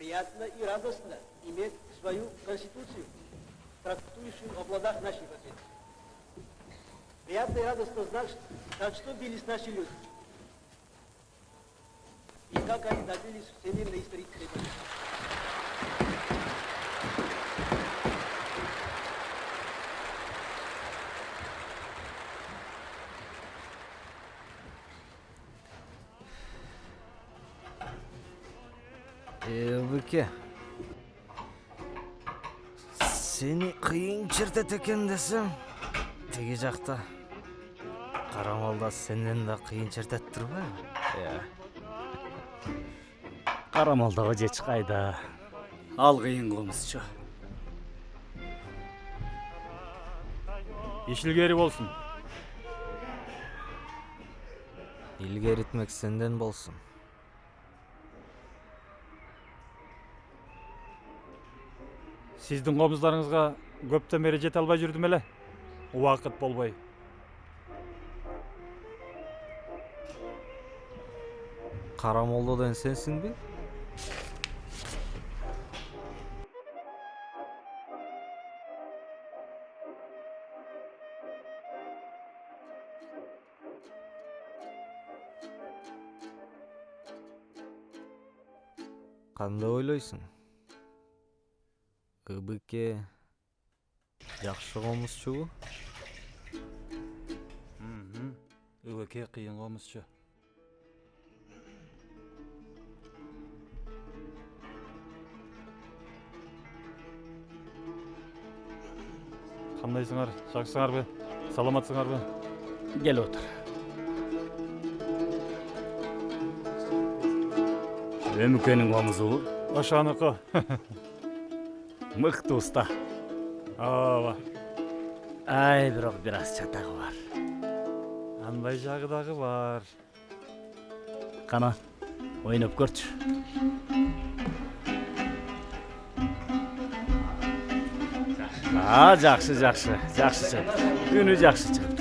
Приятно и радостно иметь свою конституцию, трактующую о благах нашей Отечества. Приятно и радостно знать, за что бились наши люди. И как они добились всемирной исторической победы. Эбике. Сени кыйын чертет экен десем, теги жакта карамалда сенден да кыйын чертет турбайбы? Э. карамалдагы эч кайда ал кыйын комузчу ишилгери болсун Илгеритмек сенден болсун. Сиздин комуздарыңызга көптөн бери жете албай жүрдүм эле убакыт болбой Карамолдо деген сенсиңби? Кандай ойлойсуң? Ыбыке жакшы комузчубу? ыбеке кыйын комузчу кандайсыңар жакшысыңарбы саламатсыңарбы кел отур өмүкөнүн комузубу ошонуку мыкты уста ооба ай бирок бир аз чатагы бар. Андай жагы дагы бар. Кана ойноп көрчү. А жакшы жакшы жакшы чыгып үнү жакшы чыгып.